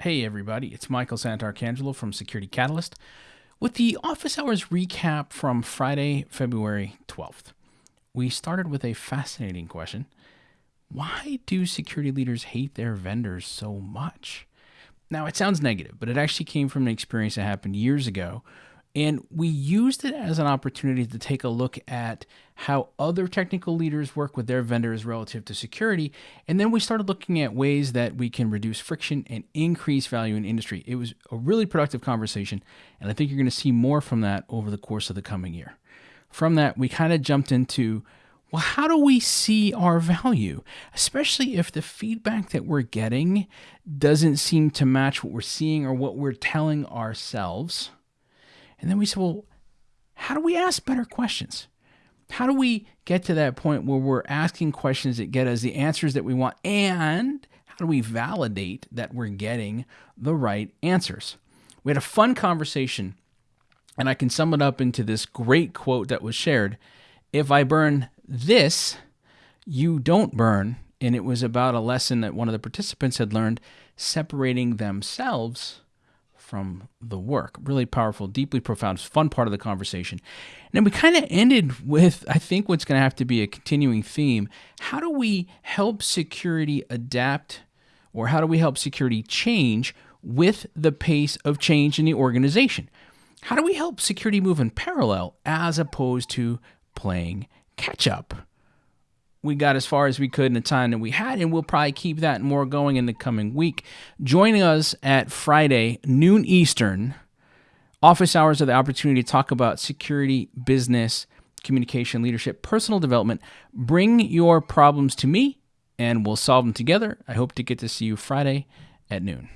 Hey, everybody, it's Michael Santarcangelo from Security Catalyst with the office hours recap from Friday, February 12th. We started with a fascinating question Why do security leaders hate their vendors so much? Now, it sounds negative, but it actually came from an experience that happened years ago and we used it as an opportunity to take a look at how other technical leaders work with their vendors relative to security. And then we started looking at ways that we can reduce friction and increase value in industry. It was a really productive conversation. And I think you're going to see more from that over the course of the coming year. From that, we kind of jumped into well, how do we see our value? Especially if the feedback that we're getting doesn't seem to match what we're seeing or what we're telling ourselves and then we said, well, how do we ask better questions? How do we get to that point where we're asking questions that get us the answers that we want? And how do we validate that we're getting the right answers? We had a fun conversation, and I can sum it up into this great quote that was shared If I burn this, you don't burn. And it was about a lesson that one of the participants had learned separating themselves from the work. Really powerful, deeply profound, fun part of the conversation. And then we kind of ended with, I think, what's going to have to be a continuing theme. How do we help security adapt, or how do we help security change with the pace of change in the organization? How do we help security move in parallel as opposed to playing catch up? We got as far as we could in the time that we had, and we'll probably keep that more going in the coming week. Joining us at Friday, noon Eastern, office hours are the opportunity to talk about security, business, communication, leadership, personal development. Bring your problems to me, and we'll solve them together. I hope to get to see you Friday at noon.